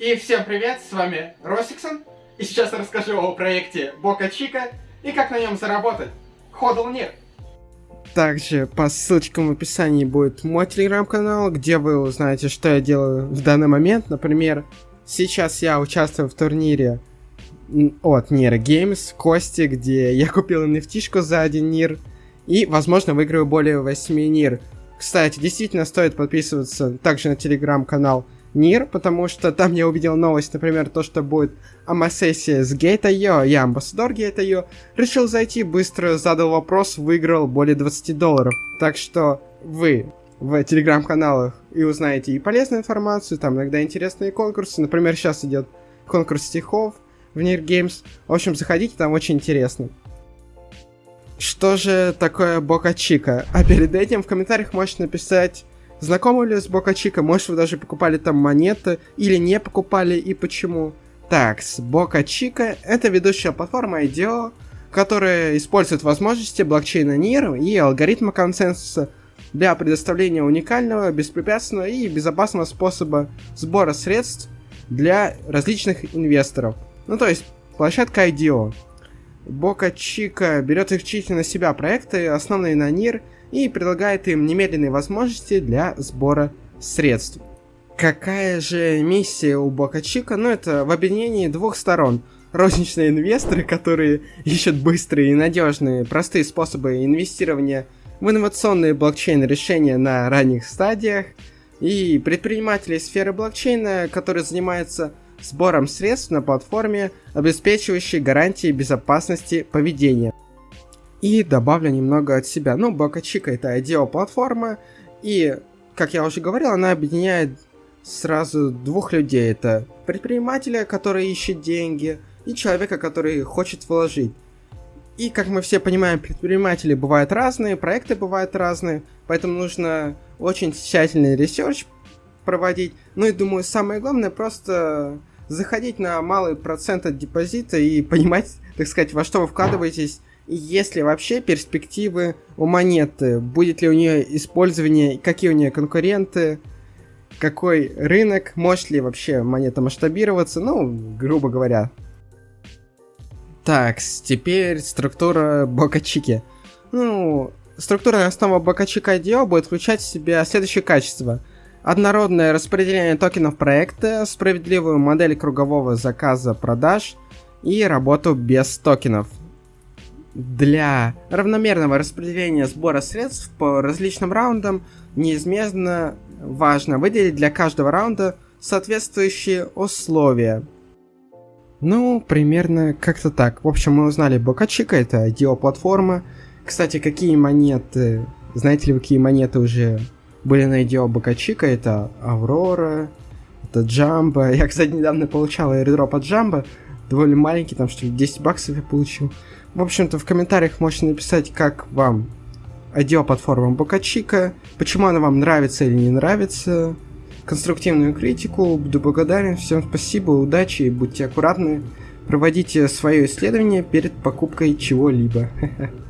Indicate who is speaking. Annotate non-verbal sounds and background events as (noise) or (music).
Speaker 1: И всем привет, с вами Росиксон. И сейчас расскажу о проекте Бока Чика и как на нем заработать. Ходл нет.
Speaker 2: Также по ссылочкам в описании будет мой телеграм-канал, где вы узнаете, что я делаю в данный момент. Например, сейчас я участвую в турнире от Nira Games, Кости, где я купил nft за один нир. И, возможно, выиграю более 8 нир. Кстати, действительно стоит подписываться также на телеграм-канал Нир, потому что там я увидел новость, например, то, что будет АМА-сессия с Gate.io, я амбассадор Gate.io, решил зайти, быстро задал вопрос, выиграл более 20 долларов. Так что вы в телеграм-каналах и узнаете и полезную информацию, там иногда интересные конкурсы, например, сейчас идет конкурс стихов в Нир Games. В общем, заходите, там очень интересно. Что же такое Бока Чика? А перед этим в комментариях можете написать, знакомы ли с Бока Чика, может вы даже покупали там монеты, или не покупали, и почему. Так, с Бока Чика это ведущая платформа IDO, которая использует возможности блокчейна NIR и алгоритма консенсуса для предоставления уникального, беспрепятственного и безопасного способа сбора средств для различных инвесторов. Ну то есть площадка IDO. Бока Чика берет исключительно на себя проекты, основанные на НИР, и предлагает им немедленные возможности для сбора средств. Какая же миссия у Бока Чика? Ну, это в объединении двух сторон. Розничные инвесторы, которые ищут быстрые и надежные, простые способы инвестирования в инновационные блокчейн-решения на ранних стадиях, и предприниматели сферы блокчейна, которые занимаются сбором средств на платформе, обеспечивающей гарантии безопасности поведения. И добавлю немного от себя. Ну, BocaChica это IDO-платформа, и, как я уже говорил, она объединяет сразу двух людей. Это предпринимателя, который ищет деньги, и человека, который хочет вложить. И, как мы все понимаем, предприниматели бывают разные, проекты бывают разные, поэтому нужно очень тщательный research проводить. Ну и думаю, самое главное просто заходить на малый процент от депозита и понимать, (laughs) так сказать, во что вы вкладываетесь, есть ли вообще перспективы у монеты, будет ли у нее использование, какие у нее конкуренты, какой рынок, может ли вообще монета масштабироваться, ну, грубо говоря. Так, теперь структура Бокачики. Ну, структура основа Бокачика IDO будет включать в себя следующие качества – однородное распределение токенов проекта, справедливую модель кругового заказа продаж и работу без токенов. Для равномерного распределения сбора средств по различным раундам неизменно важно выделить для каждого раунда соответствующие условия. Ну, примерно как-то так. В общем, мы узнали Бокачика, это IDO-платформа. Кстати, какие монеты... Знаете ли вы, какие монеты уже были на идео Бакачика, это Аврора, это Джамба. (laughs) Я, кстати, недавно получал аирдроп от Джамба, довольно маленький, там что ли 10 баксов я получил. В общем-то, в комментариях можете написать, как вам IDEO платформа Бокачика, почему она вам нравится или не нравится, конструктивную критику, буду благодарен, всем спасибо, удачи будьте аккуратны, проводите свое исследование перед покупкой чего-либо. (laughs)